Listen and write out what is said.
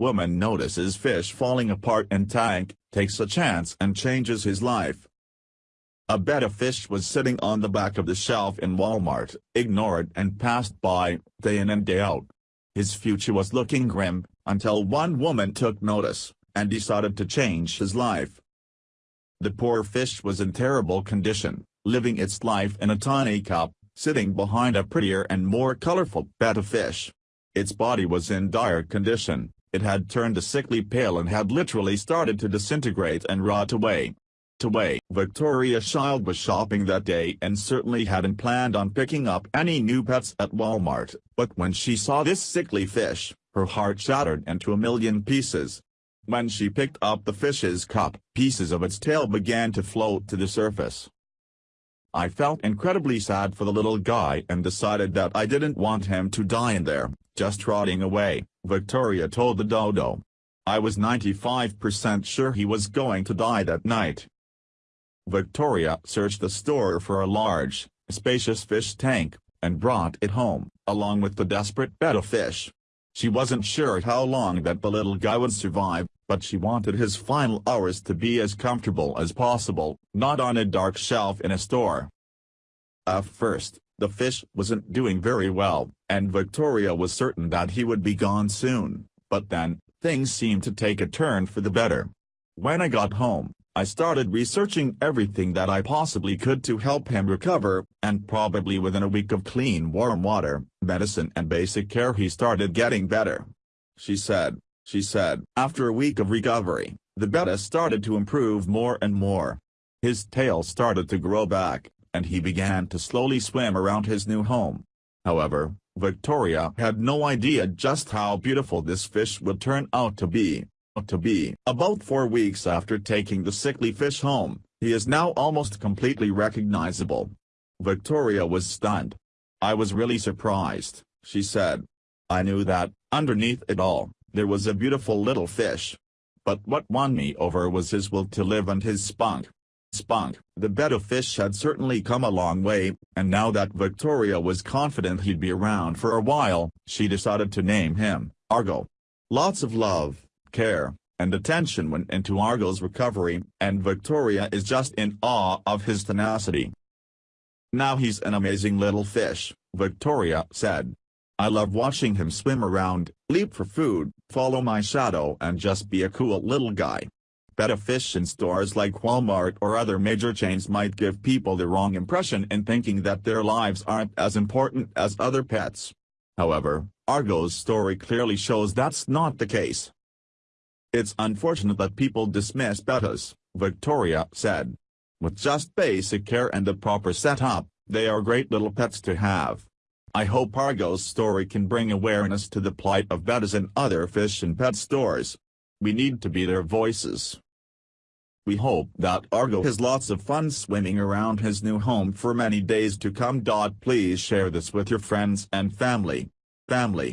Woman notices fish falling apart in tank, takes a chance and changes his life. A betta fish was sitting on the back of the shelf in Walmart, ignored and passed by, day in and day out. His future was looking grim, until one woman took notice, and decided to change his life. The poor fish was in terrible condition, living its life in a tiny cup, sitting behind a prettier and more colorful betta fish. Its body was in dire condition, it had turned a sickly pale and had literally started to disintegrate and rot away. To Away. Victoria Child was shopping that day and certainly hadn't planned on picking up any new pets at Walmart, but when she saw this sickly fish, her heart shattered into a million pieces. When she picked up the fish's cup, pieces of its tail began to float to the surface. I felt incredibly sad for the little guy and decided that I didn't want him to die in there, just rotting away, Victoria told the dodo. I was 95% sure he was going to die that night. Victoria searched the store for a large, spacious fish tank, and brought it home, along with the desperate betta fish. She wasn't sure how long that the little guy would survive, but she wanted his final hours to be as comfortable as possible, not on a dark shelf in a store. At first, the fish wasn't doing very well, and Victoria was certain that he would be gone soon, but then, things seemed to take a turn for the better. When I got home, I started researching everything that I possibly could to help him recover, and probably within a week of clean warm water, medicine and basic care he started getting better. She said, she said, after a week of recovery, the betta started to improve more and more. His tail started to grow back, and he began to slowly swim around his new home. However, Victoria had no idea just how beautiful this fish would turn out to be. To be about four weeks after taking the sickly fish home, he is now almost completely recognizable. Victoria was stunned. I was really surprised, she said. I knew that, underneath it all, there was a beautiful little fish. But what won me over was his will to live and his spunk. Spunk, the betta fish had certainly come a long way, and now that Victoria was confident he'd be around for a while, she decided to name him, Argo. Lots of love, care, and attention went into Argo's recovery, and Victoria is just in awe of his tenacity. Now he's an amazing little fish, Victoria said. I love watching him swim around, leap for food, follow my shadow and just be a cool little guy. Fish in stores like Walmart or other major chains might give people the wrong impression in thinking that their lives aren't as important as other pets. However, Argo's story clearly shows that's not the case. It's unfortunate that people dismiss bettas, Victoria said. With just basic care and a proper setup, they are great little pets to have. I hope Argo's story can bring awareness to the plight of bettas in other fish and pet stores. We need to be their voices. We hope that Argo has lots of fun swimming around his new home for many days to come. Please share this with your friends and family. Family.